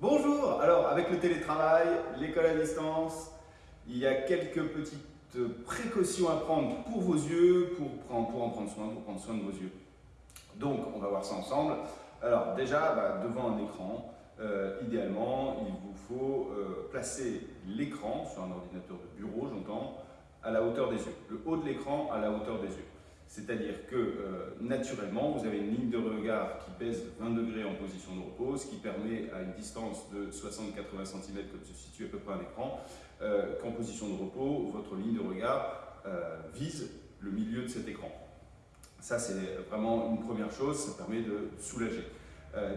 Bonjour Alors, avec le télétravail, l'école à distance, il y a quelques petites précautions à prendre pour vos yeux, pour, en prendre soin, pour prendre soin de vos yeux. Donc, on va voir ça ensemble. Alors, déjà, bah, devant un écran, euh, idéalement, il vous faut euh, placer l'écran, sur un ordinateur de bureau, j'entends, à la hauteur des yeux. Le haut de l'écran à la hauteur des yeux. C'est-à-dire que euh, naturellement, vous avez une ligne de regard qui pèse 20 degrés en position de repos, ce qui permet à une distance de 60-80 cm, comme se situe à peu près un écran, euh, qu'en position de repos, votre ligne de regard euh, vise le milieu de cet écran. Ça, c'est vraiment une première chose, ça permet de soulager.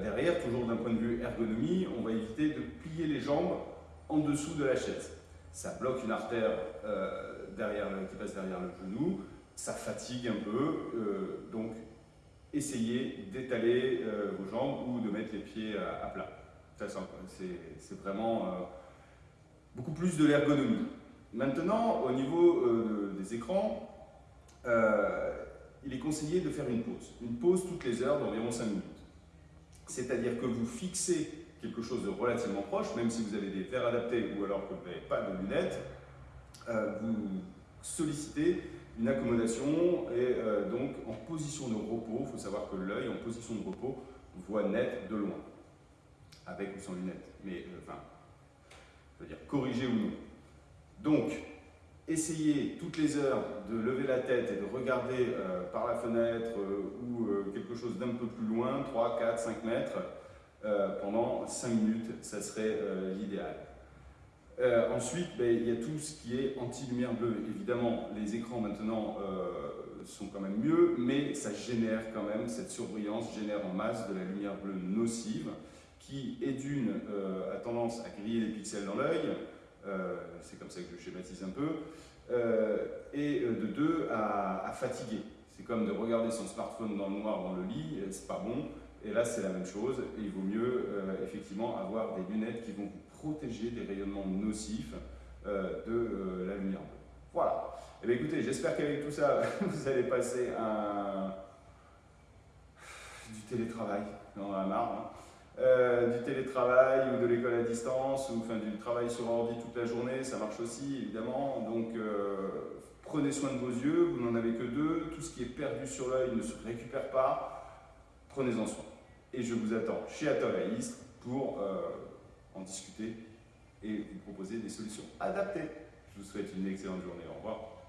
derrière, toujours d'un point de vue ergonomie, on va éviter de plier les jambes en dessous de la chaise. Ça bloque une artère derrière, qui passe derrière le genou, ça fatigue un peu, euh, donc essayez d'étaler euh, vos jambes ou de mettre les pieds à, plat. C'est vraiment euh, beaucoup plus de l'ergonomie. Maintenant, au niveau des écrans, il est conseillé de faire une pause. Une pause toutes les heures d'environ 5 minutes. C'est-à-dire que vous fixez quelque chose de relativement proche, même si vous avez des verres adaptés ou alors que vous n'avez pas de lunettes, sollicitez une accommodation et euh, donc en position de repos. Il faut savoir que l'œil en position de repos voit net de loin, avec ou sans lunettes, mais euh, enfin, je veux dire corrigé ou non. Donc, essayez toutes les heures de lever la tête et de regarder euh, par la fenêtre ou quelque chose d'un peu plus loin, 3, 4, 5 mètres, pendant 5 minutes, ça serait l'idéal. Euh, ensuite, ben, il y a tout ce qui est anti-lumière bleue. Évidemment, les écrans maintenant euh, sont quand même mieux, mais ça génère quand même, cette surbrillance génère en masse de la lumière bleue nocive qui est d'une euh, a tendance à griller les pixels dans l'œil, c'est comme ça que je schématise un peu, et de deux à, à fatiguer. C'est comme de regarder son smartphone dans le noir dans le lit, c'est pas bon. Et là, c'est la même chose. Il vaut mieux euh, effectivement avoir des lunettes qui vont vous protéger des rayonnements nocifs euh, de euh, la lumière bleue. Voilà. Eh bien écoutez, j'espère qu'avec tout ça, vous allez passer un... du télétravail. On en a marre. Hein. du télétravail ou de l'école à distance ou enfin, du travail sur ordi toute la journée, ça marche aussi évidemment. Donc prenez soin de vos yeux, vous n'en avez que deux. Tout ce qui est perdu sur l'œil ne se récupère pas prenez-en soin. Et je vous attends chez Atoll pour euh, en discuter et vous proposer des solutions adaptées. Je vous souhaite une excellente journée. Au revoir.